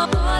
Oh, boy.